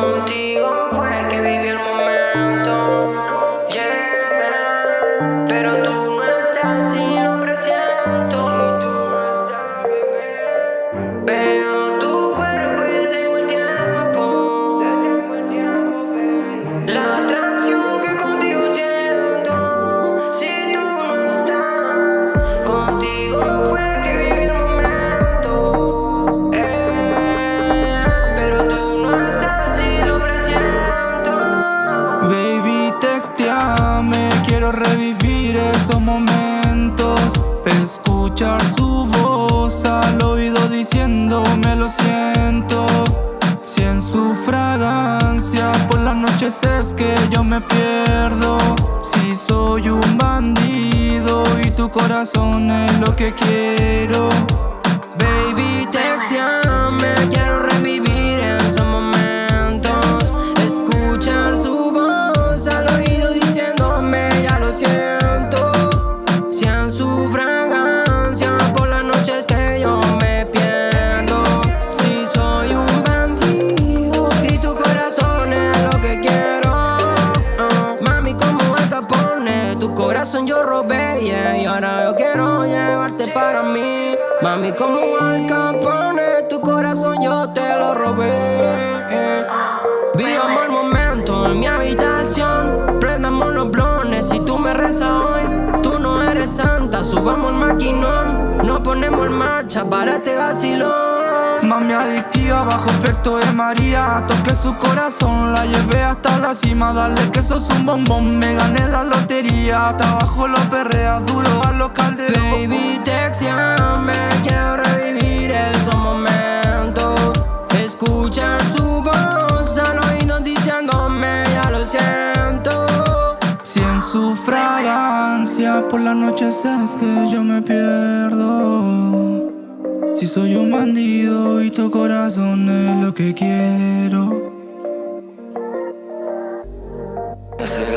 Contigo fue que viví el revivir esos momentos. Escuchar su voz al oído diciéndome lo siento. Si en su fragancia por las noches es que yo me pierdo. Si soy un bandido y tu corazón es lo que quiero. Baby, corazón yo robé, yeah, y ahora yo quiero llevarte para mí. Mami, como al capone, tu corazón yo te lo robé. eh. Vivamos el momento en mi habitación. Prendamos los blones si tú me rezas hoy. Tú no eres santa, subamos el maquinón. Nos ponemos en marcha para este vacilón. Mami adictiva bajo efecto de María. Toqué su corazón, la llevé hasta la cima. Dale que sos un bombón, me gané la lotería. Hasta abajo lo perrea duro a los calderos Baby, texteame, quiero revivir esos momentos. Escuchar su voz al oído diciéndome ya lo siento. Si en su fragancia por las noches es que yo me pierdo si soy un bandido y tu corazón es lo que quiero. Es el